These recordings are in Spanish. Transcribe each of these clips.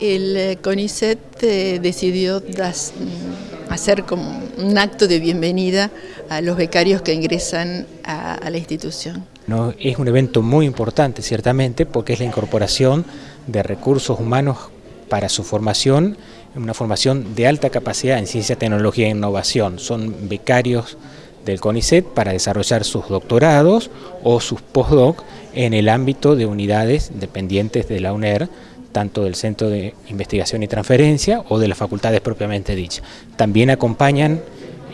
el eh, CONICET eh, decidió mm, hacer como un acto de bienvenida a los becarios que ingresan a, la institución. Es un evento muy importante, ciertamente, porque es la incorporación de recursos humanos para su formación, una formación de alta capacidad en ciencia, tecnología e innovación. Son becarios del CONICET para desarrollar sus doctorados o sus postdoc en el ámbito de unidades dependientes de la UNER, tanto del Centro de Investigación y Transferencia o de las facultades propiamente dichas. También acompañan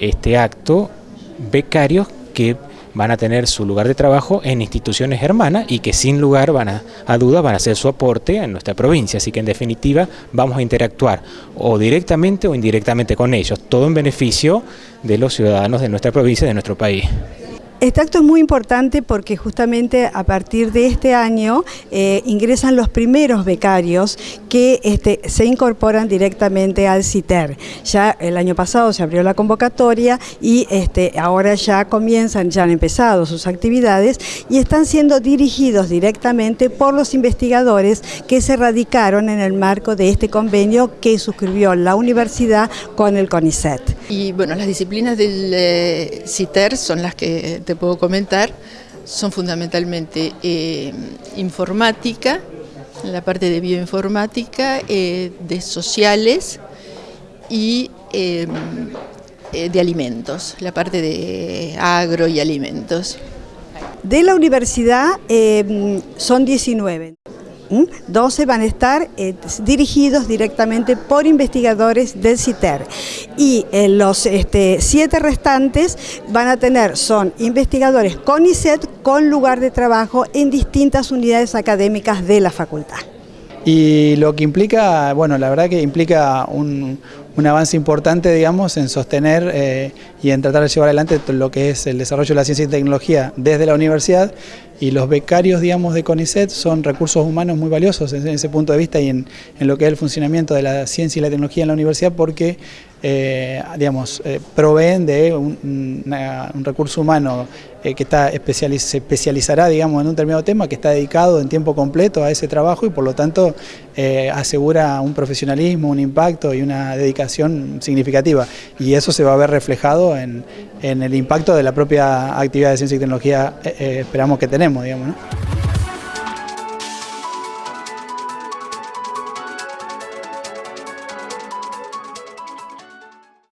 este acto becarios que van a tener su lugar de trabajo en instituciones hermanas y que sin lugar van a, a duda van a hacer su aporte en nuestra provincia. Así que en definitiva vamos a interactuar o directamente o indirectamente con ellos, todo en beneficio de los ciudadanos de nuestra provincia y de nuestro país. Este acto es muy importante porque justamente a partir de este año eh, ingresan los primeros becarios que este, se incorporan directamente al CITER. Ya el año pasado se abrió la convocatoria y este, ahora ya comienzan, ya han empezado sus actividades y están siendo dirigidos directamente por los investigadores que se radicaron en el marco de este convenio que suscribió la universidad con el CONICET. Y bueno, las disciplinas del eh, CITER son las que te puedo comentar son fundamentalmente eh, informática, la parte de bioinformática, eh, de sociales y eh, de alimentos, la parte de agro y alimentos. De la universidad son 19. 12 van a estar eh, dirigidos directamente por investigadores del CITER y eh, los este, siete restantes van a tener, son investigadores con ICET con lugar de trabajo en distintas unidades académicas de la facultad. Y lo que implica, bueno, la verdad que implica un, avance importante, digamos, en sostener eh, y en tratar de llevar adelante lo que es el desarrollo de la ciencia y tecnología desde la universidad. Y los becarios, digamos, de CONICET son recursos humanos muy valiosos en ese punto de vista y en, lo que es el funcionamiento de la ciencia y la tecnología en la universidad porque, eh, digamos, eh, proveen de un, recurso humano eh, que está se especializará, digamos, en un determinado tema, que está dedicado en tiempo completo a ese trabajo y por lo tanto asegura un profesionalismo, un impacto y una dedicación significativa y eso se va a ver reflejado en, en el impacto de la propia actividad de ciencia y tecnología, esperamos que tenemos digamos, ¿no?